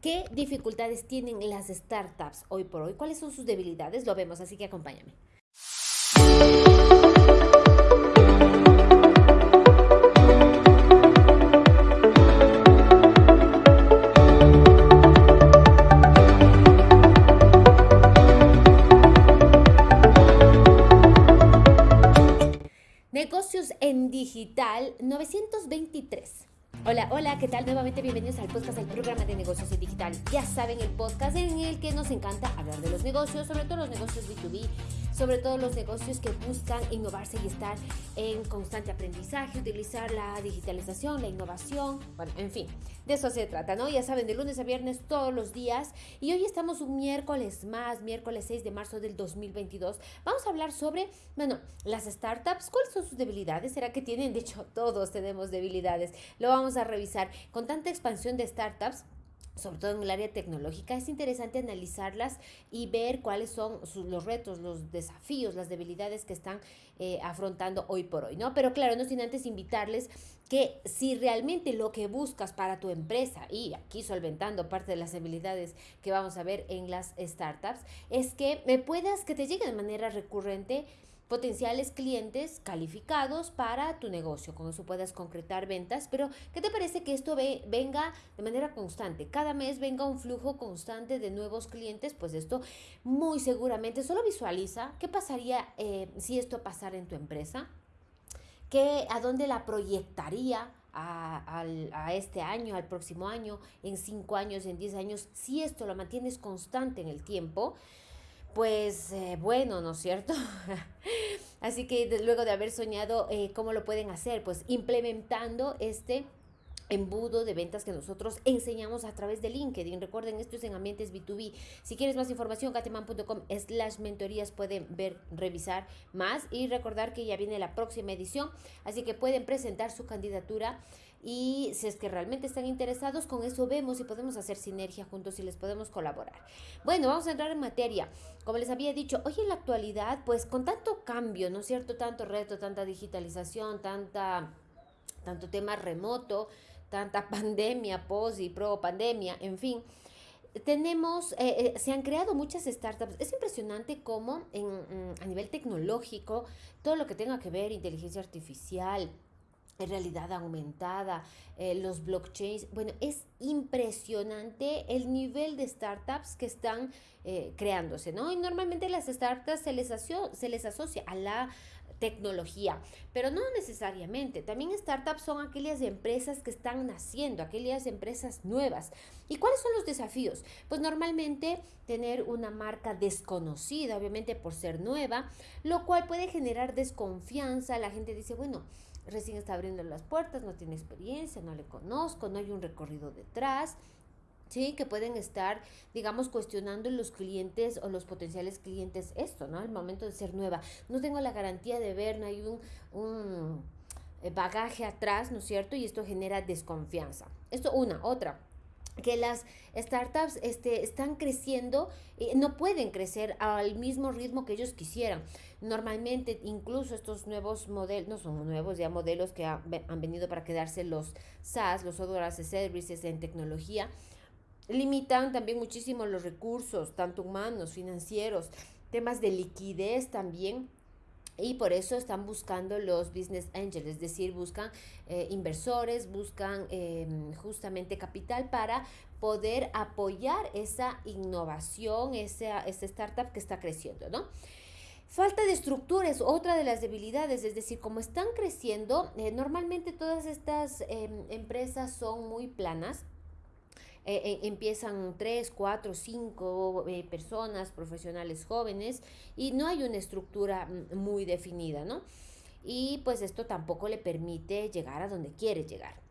¿Qué dificultades tienen las startups hoy por hoy? ¿Cuáles son sus debilidades? Lo vemos, así que acompáñame. Negocios en digital 923. Hola, hola, ¿qué tal? Nuevamente bienvenidos al podcast, al programa de negocios en digital. Ya saben, el podcast en el que nos encanta hablar de los negocios, sobre todo los negocios B2B, sobre todo los negocios que buscan innovarse y estar en constante aprendizaje, utilizar la digitalización, la innovación, bueno, en fin, de eso se trata, ¿no? Ya saben, de lunes a viernes todos los días y hoy estamos un miércoles más, miércoles 6 de marzo del 2022. Vamos a hablar sobre, bueno, las startups, ¿cuáles son sus debilidades? ¿Será que tienen? De hecho, todos tenemos debilidades. Lo vamos a revisar. Con tanta expansión de startups, sobre todo en el área tecnológica, es interesante analizarlas y ver cuáles son los retos, los desafíos, las debilidades que están eh, afrontando hoy por hoy, ¿no? Pero claro, no sin antes invitarles que si realmente lo que buscas para tu empresa, y aquí solventando parte de las habilidades que vamos a ver en las startups, es que me puedas, que te llegue de manera recurrente potenciales clientes calificados para tu negocio. Con eso puedas concretar ventas, pero ¿qué te parece que esto venga de manera constante? Cada mes venga un flujo constante de nuevos clientes, pues esto muy seguramente solo visualiza qué pasaría eh, si esto pasara en tu empresa, ¿Qué, a dónde la proyectaría a, a, este año, al próximo año, en cinco años, en diez años, si esto lo mantienes constante en el tiempo, pues eh, bueno, ¿no es cierto? Así que luego de haber soñado, eh, ¿cómo lo pueden hacer? Pues implementando este embudo de ventas que nosotros enseñamos a través de LinkedIn. Recuerden, esto es en ambientes B2B. Si quieres más información, gateman.com slash mentorías pueden ver, revisar más y recordar que ya viene la próxima edición, así que pueden presentar su candidatura y si es que realmente están interesados, con eso vemos si podemos hacer sinergia juntos y les podemos colaborar. Bueno, vamos a entrar en materia. Como les había dicho, hoy en la actualidad, pues con tanto cambio, ¿no es cierto? Tanto reto, tanta digitalización, tanta, tanto tema remoto, tanta pandemia, post y pro pandemia, en fin tenemos, eh, eh, se han creado muchas startups. Es impresionante cómo en, mm, a nivel tecnológico, todo lo que tenga que ver inteligencia artificial, realidad aumentada, eh, los blockchains. Bueno, es impresionante el nivel de startups que están eh, creándose, ¿no? Y normalmente las startups se les, se les asocia a la tecnología, pero no necesariamente. También startups son aquellas empresas que están naciendo, aquellas empresas nuevas. ¿Y cuáles son los desafíos? Pues normalmente tener una marca desconocida, obviamente por ser nueva, lo cual puede generar desconfianza. La gente dice, bueno, recién está abriendo las puertas, no tiene experiencia, no le conozco, no hay un recorrido detrás. Sí, que pueden estar, digamos, cuestionando los clientes o los potenciales clientes esto, ¿no? El momento de ser nueva. No tengo la garantía de ver, no hay un, un eh, bagaje atrás, ¿no es cierto? Y esto genera desconfianza. Esto una, otra que las startups este, están creciendo, y no pueden crecer al mismo ritmo que ellos quisieran. Normalmente, incluso estos nuevos modelos, no son nuevos ya modelos que han venido para quedarse los SaaS, los Software as a Services en tecnología, limitan también muchísimo los recursos, tanto humanos, financieros, temas de liquidez también y por eso están buscando los business angels, es decir, buscan eh, inversores, buscan em, justamente capital para poder apoyar esa innovación, esa, startup que está creciendo, ¿no? Falta de estructura es otra de las debilidades, es decir, como están creciendo, eh, normalmente todas estas em, empresas son muy planas, eh, eh, empiezan tres, cuatro, cinco eh, personas, profesionales jóvenes, y no hay una estructura mm, muy definida, ¿no? Y pues esto tampoco le permite llegar a donde quiere llegar.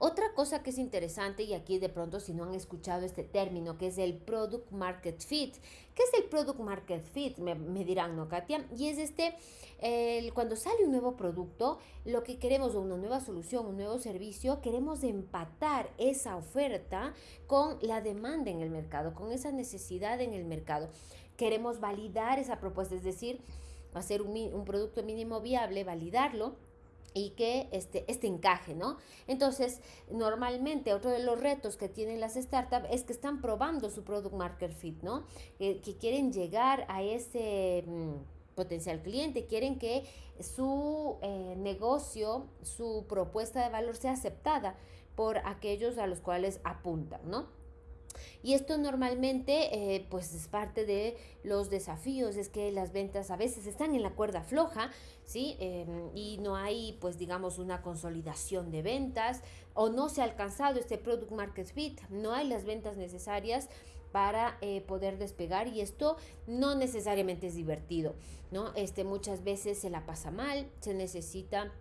Otra cosa que es interesante, y aquí de pronto si no han escuchado este término, que es el Product Market Fit. ¿Qué es el Product Market Fit? Me, dirán, ¿no, Katia? Y es este, cuando sale un nuevo producto, lo que queremos, una nueva solución, un nuevo servicio, queremos empatar esa oferta con la demanda en el mercado, con esa necesidad en el mercado. Queremos validar esa propuesta, es decir, hacer un producto mínimo viable, validarlo y que este, este encaje, ¿no? Entonces, normalmente otro de los retos que tienen las startups es que están probando su product market fit, ¿no? que quieren llegar a ese mm, potencial cliente, quieren que su eh, negocio, su propuesta de valor sea aceptada por aquellos a los cuales apuntan, ¿no? Y esto normalmente eh, pues es parte de los desafíos, es que las ventas a veces están en la cuerda floja, ¿sí? Em, y no hay pues digamos una consolidación de ventas o no se ha alcanzado este product market fit, no hay las ventas necesarias para eh, poder despegar y esto no necesariamente es divertido, ¿no? Este muchas veces se la pasa mal, se necesita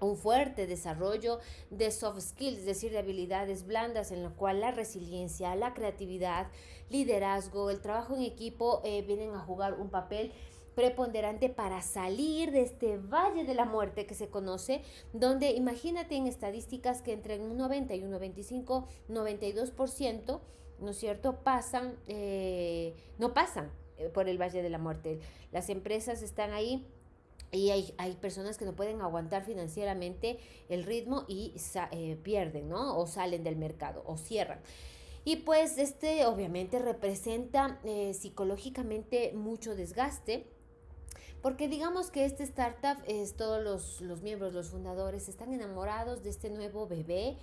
un fuerte desarrollo de soft skills, es decir, de habilidades blandas en lo cual la resiliencia, la creatividad, liderazgo, el trabajo en equipo eh, vienen a jugar un papel preponderante para salir de este valle de la muerte que se conoce, donde imagínate en estadísticas que entre un 90 y un 95, 92%, ¿no es cierto?, pasan, eh, no pasan eh, por el valle de la muerte. Las empresas están ahí y hay, hay, personas que no pueden aguantar financieramente el ritmo y eh, pierden, ¿no? O salen del mercado o cierran. Y pues este obviamente representa eh, psicológicamente mucho desgaste. Porque digamos que este startup es todos los, los miembros, los fundadores, están enamorados de este nuevo bebé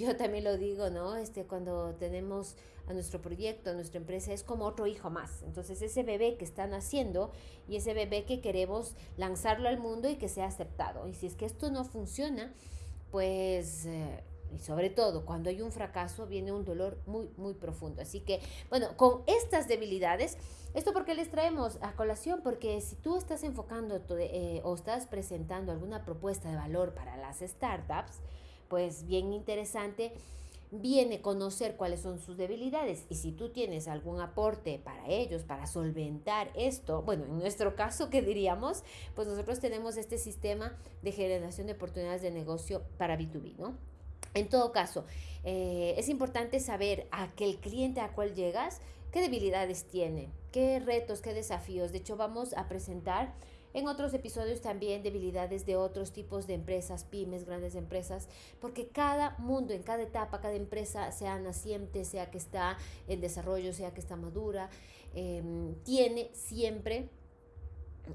yo también lo digo, ¿no? Este, cuando tenemos a nuestro proyecto, a nuestra empresa, es como otro hijo más. Entonces, ese bebé que están haciendo y ese bebé que queremos lanzarlo al mundo y que sea aceptado. Y si es que esto no funciona, pues... Eh, y sobre todo cuando hay un fracaso viene un dolor muy, muy profundo. Así que, bueno, con estas debilidades, esto porque les traemos a colación, porque si tú estás enfocando eh, o estás presentando alguna propuesta de valor para las startups, pues bien interesante, viene conocer cuáles son sus debilidades y si tú tienes algún aporte para ellos, para solventar esto, bueno, en nuestro caso, ¿qué diríamos? Pues nosotros tenemos este sistema de generación de oportunidades de negocio para B2B, ¿no? En todo caso, eh, es importante saber a aquel cliente a cual llegas, qué debilidades tiene, qué retos, qué desafíos. De hecho, vamos a presentar en otros episodios también debilidades de otros tipos de empresas, pymes, grandes empresas, porque cada mundo, en cada etapa, cada empresa, sea naciente, sea que está en desarrollo, sea que está madura, em, tiene siempre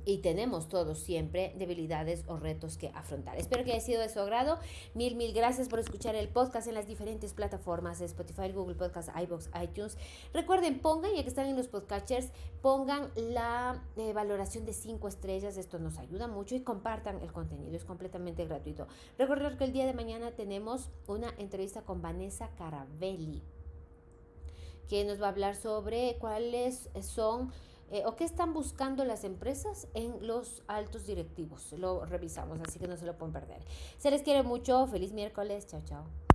y tenemos todos siempre debilidades o retos que afrontar. Espero que haya sido de su agrado. Mil, mil gracias por escuchar el podcast en las diferentes plataformas, Spotify, Google Podcast, iBox, iTunes. Recuerden, pongan, ya que están en los podcatchers, pongan la eh, valoración de cinco estrellas. Esto nos ayuda mucho y compartan el contenido. Es completamente gratuito. Recuerden que el día de mañana tenemos una entrevista con Vanessa Carabelli, que nos va a hablar sobre cuáles son eh, o qué están buscando las empresas en los altos directivos. Lo revisamos, así que no se lo pueden perder. Se les quiere mucho. Feliz miércoles. Chao, chao.